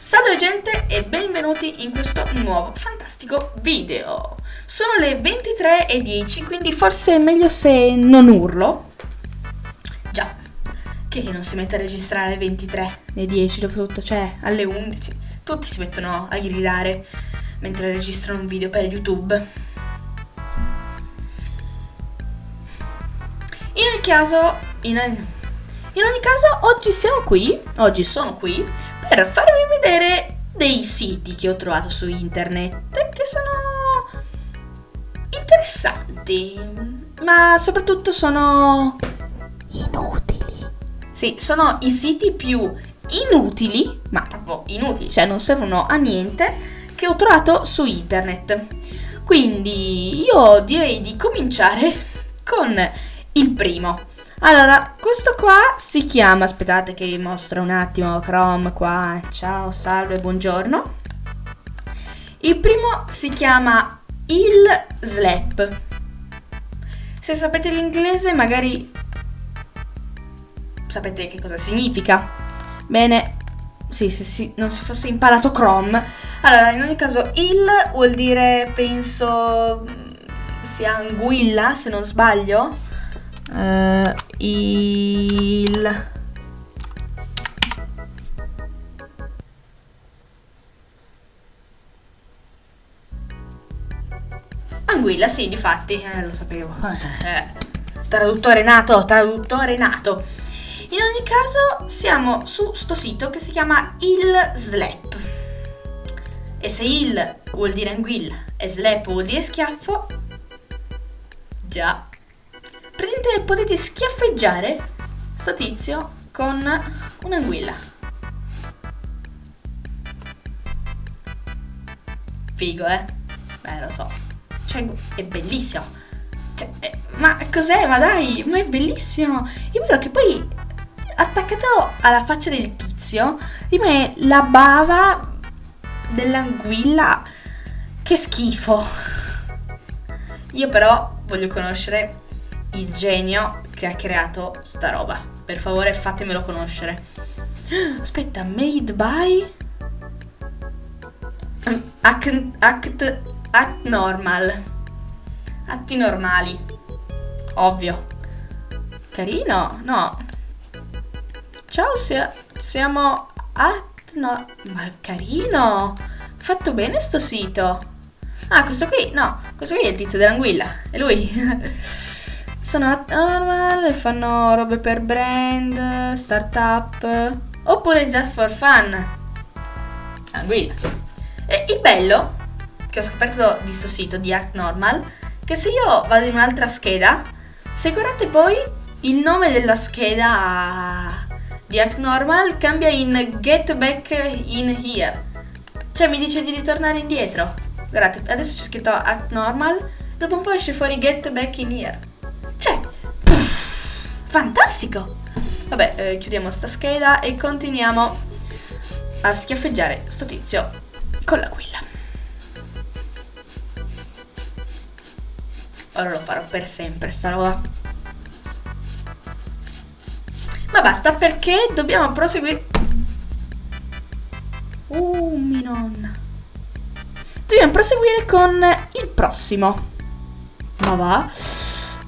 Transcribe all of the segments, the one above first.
Salve gente e benvenuti in questo nuovo fantastico video. Sono le 23.10 quindi forse è meglio se non urlo. Già, che non si mette a registrare alle 23.10 dopo tutto, cioè alle 11. Tutti si mettono a gridare mentre registrano un video per YouTube. In ogni caso, in, in ogni caso oggi siamo qui, oggi sono qui per farvi vedere dei siti che ho trovato su internet che sono interessanti, ma soprattutto sono inutili. Sì, sono i siti più inutili, ma proprio inutili, cioè non servono a niente, che ho trovato su internet. Quindi io direi di cominciare con il primo. Allora, questo qua si chiama, aspettate che vi mostro un attimo Chrome qua, ciao, salve, buongiorno. Il primo si chiama il slap. Se sapete l'inglese magari sapete che cosa significa. Bene, sì, se sì, non si fosse imparato Chrome. Allora, in ogni caso, il vuol dire, penso, sia anguilla, se non sbaglio uh, il Anguilla, sì, difatti, eh, lo sapevo. Eh, traduttore nato, traduttore nato. In ogni caso, siamo su sto sito che si chiama il Slap. E se il vuol dire anguilla e slap vuol dire schiaffo, già praticamente potete schiaffeggiare sto tizio con un'anguilla. Figo, eh? Beh, lo so. Cioè, è bellissimo. Cioè, eh, ma cos'è? Ma dai, ma è bellissimo. Io vedo che poi attaccato alla faccia del tizio rimane la bava dell'anguilla. Che schifo. Io però voglio conoscere il genio che ha creato sta roba. Per favore fatemelo conoscere. Aspetta, made by act, act, act normal. Atti normali. Ovvio. Carino? No. Ciao, sia, siamo at no. Ma carino. Fatto bene sto sito. Ah, questo qui? No, questo qui è il tizio dell'anguilla. È lui. sono normal e fanno robe per brand, startup oppure just for fun. Tranquilla. E il bello che ho scoperto di questo sito di Act Normal che se io vado in un'altra scheda, se guardate poi il nome della scheda di Act Normal cambia in Get Back in Here. Cioè mi dice di ritornare indietro. Guardate, adesso c'è scritto Act Normal, dopo un po' esce fuori Get Back in Here. Fantastico! Vabbè, eh, chiudiamo sta scheda e continuiamo a schiaffeggiare sto tizio con l'aquilla. Ora lo farò per sempre sta roba. Ma basta perché dobbiamo proseguire. Uh, mi nonna. Dobbiamo proseguire con il prossimo. Ma va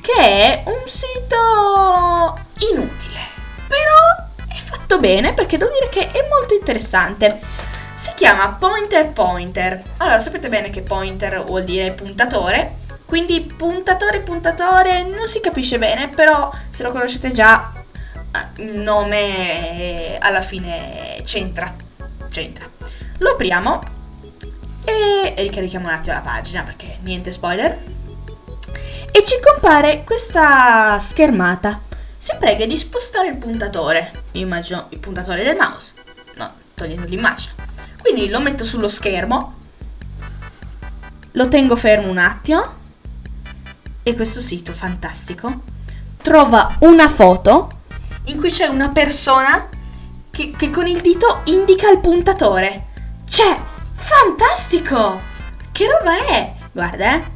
che è un sito inutile, però è fatto bene perché devo dire che è molto interessante. Si chiama Pointer Pointer. Allora, sapete bene che pointer vuol dire puntatore, quindi puntatore puntatore non si capisce bene, però se lo conoscete già eh, il nome alla fine c'entra. C'entra. Lo apriamo e ricarichiamo un attimo la pagina perché niente spoiler e ci compare questa schermata. Si prega di spostare il puntatore. Immagino il puntatore del mouse. No, togliendo l'immagine. Quindi lo metto sullo schermo. Lo tengo fermo un attimo. E questo sito fantastico trova una foto in cui c'è una persona che, che con il dito indica il puntatore. Cioè, fantastico! Che roba è? Guarda, eh.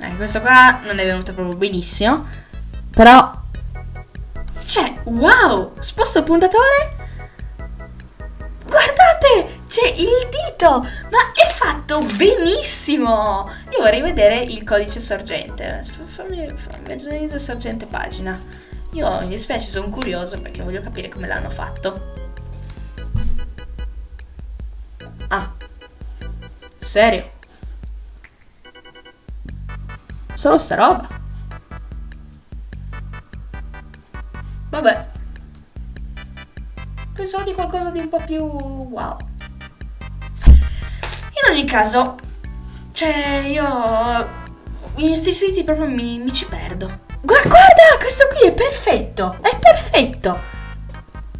Eh, questo qua non è venuto proprio benissimo. Però... Cioè, wow! Sposto il puntatore. c'è il dito! Ma è fatto benissimo! Io vorrei vedere il codice sorgente. Fammi, fammi sorgente pagina. Io mi dispiace, sono curioso perché voglio capire come l'hanno fatto. Ah, serio? Solo sta roba? Vabbè. Pensavo di qualcosa di un po' più wow. In ogni caso, cioè io in questi siti proprio mi, mi ci perdo. Guarda, guarda, questo qui è perfetto, è perfetto.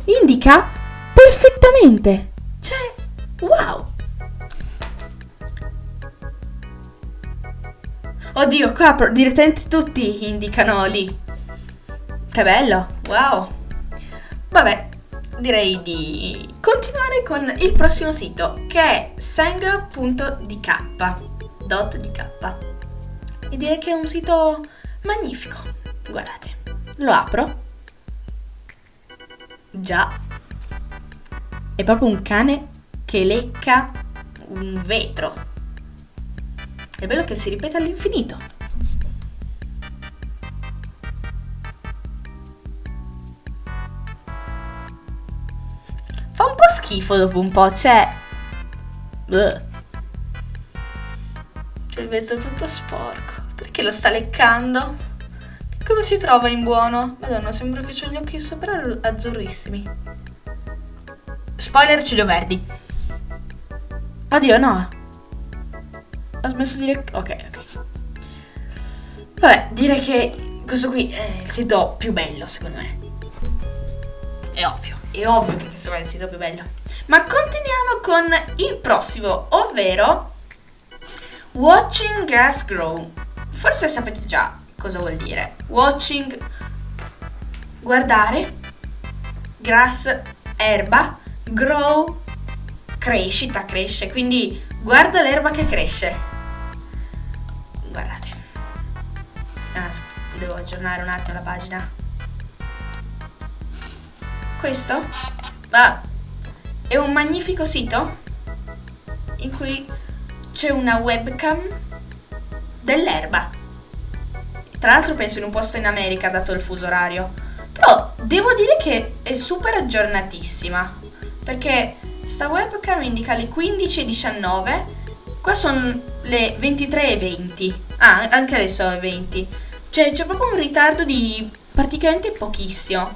Indica perfettamente. Cioè, wow. Oddio, qua direttamente tutti indicano lì. Che bello, wow. Vabbè, direi di continuare con il prossimo sito che è sang.dk. Dot .dk. E direi che è un sito magnifico. Guardate, lo apro. Già. È proprio un cane che lecca un vetro. È bello che si ripete all'infinito. schifo dopo un po', cioè... Bleh. C'è il mezzo tutto sporco. Perché lo sta leccando? Che cosa si trova in buono? Madonna, sembra che ho gli occhi sopra azzurrissimi. Spoiler, ciglio verdi. Oddio, no. Ho smesso di leccare... Ok, ok. Vabbè, direi che questo qui è il sito più bello, secondo me. È ovvio, è ovvio che questo è il sito più bello. Ma continuiamo con il prossimo, ovvero Watching Grass Grow. Forse sapete già cosa vuol dire. Watching, guardare, grass, erba, grow, crescita, cresce. Quindi guarda l'erba che cresce. Guardate. Ah, devo aggiornare un attimo la pagina. Questo? Ah, è un magnifico sito in cui c'è una webcam dell'erba. Tra l'altro penso in un posto in America dato il fuso orario. Però devo dire che è super aggiornatissima. Perché sta webcam indica le 15.19. Qua sono le 23.20. Ah, anche adesso è 20. Cioè c'è proprio un ritardo di praticamente pochissimo.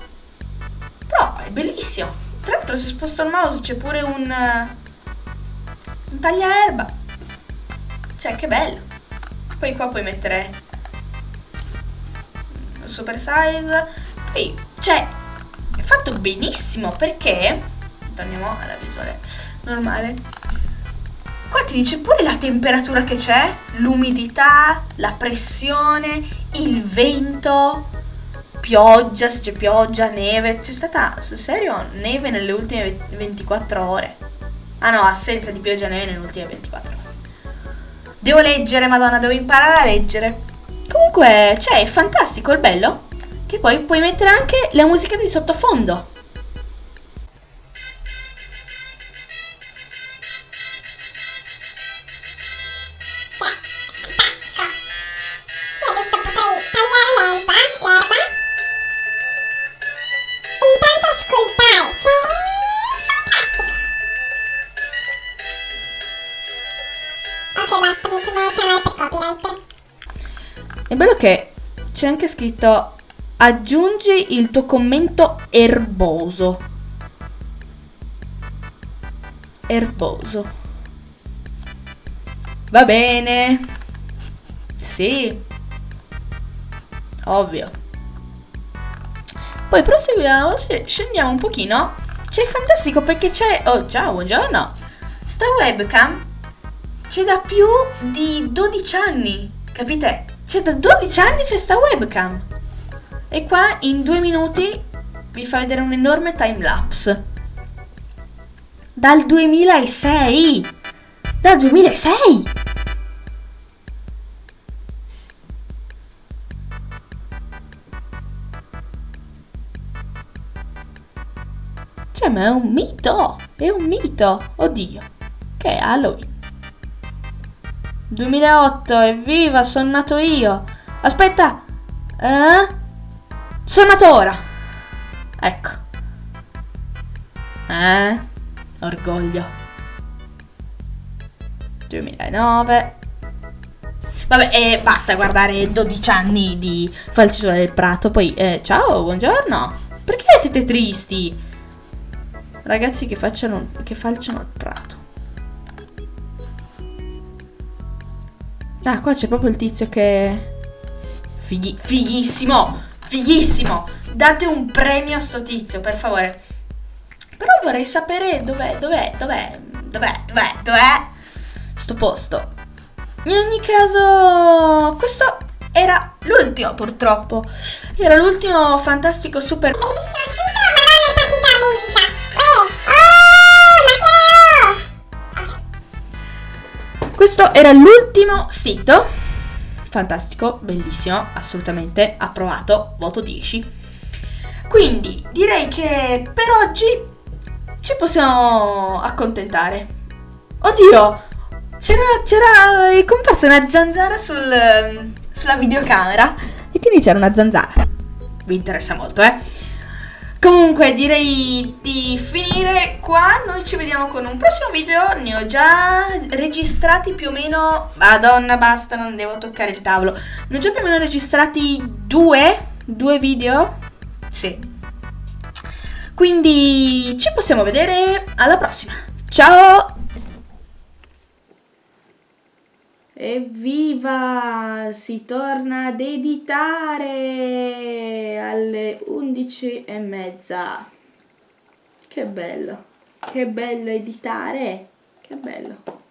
Però è bellissimo. Tra l'altro se sposto il mouse c'è pure un, un tagliaerba. Cioè, che bello. Poi qua puoi mettere super size. Poi, cioè, è fatto benissimo perché... Torniamo alla visuale normale. Ti dice pure la temperatura che c'è, l'umidità, la pressione, il vento pioggia, se c'è pioggia, neve. C'è stata, sul serio, neve nelle ultime 24 ore. Ah no, assenza di pioggia e neve nelle ultime 24 ore. Devo leggere, madonna, devo imparare a leggere. Comunque, cioè, è fantastico, il bello. Che poi puoi mettere anche la musica di sottofondo. È bello che c'è anche scritto aggiungi il tuo commento erboso. Erboso. Va bene. Sì. Ovvio. Poi proseguiamo, scendiamo un pochino. C'è fantastico perché c'è... Oh, ciao, buongiorno. Sta webcam c'è da più di 12 anni, capite? Cioè da 12 anni c'è sta webcam. E qua in due minuti vi fa vedere un enorme timelapse. Dal 2006! Dal 2006! Cioè, ma è un mito! È un mito! Oddio! che è Halloween. 2008, evviva, sono nato io. Aspetta, eh? Sono nato ora. Ecco. Eh? Orgoglio. 2009. Vabbè, e basta guardare 12 anni di Falcitura del Prato. Poi, eh, ciao, buongiorno. Perché siete tristi? Ragazzi che facciano, che falciano il prato. Ah, qua c'è proprio il tizio che... Fighi, fighissimo! Fighissimo! Date un premio a sto tizio, per favore. Però vorrei sapere dov'è, dov'è, dov'è, dov'è, dov'è, dov'è sto posto. In ogni caso, questo era l'ultimo purtroppo. Era l'ultimo fantastico super... Questo era l'ultimo sito. Fantastico, bellissimo, assolutamente approvato, voto 10. Quindi direi che per oggi ci possiamo accontentare. Oddio, c'era, c'era è comparsa una zanzara sul, sulla videocamera e quindi c'era una zanzara. Vi interessa molto, eh? Comunque direi di finire qua, noi ci vediamo con un prossimo video, ne ho già registrati più o meno, madonna basta non devo toccare il tavolo, ne ho già più o meno registrati due, due video, sì. Quindi ci possiamo vedere. Alla prossima, ciao! Evviva! Si torna ad editare alle 11 e mezza. Che bello! Che bello editare! Che bello!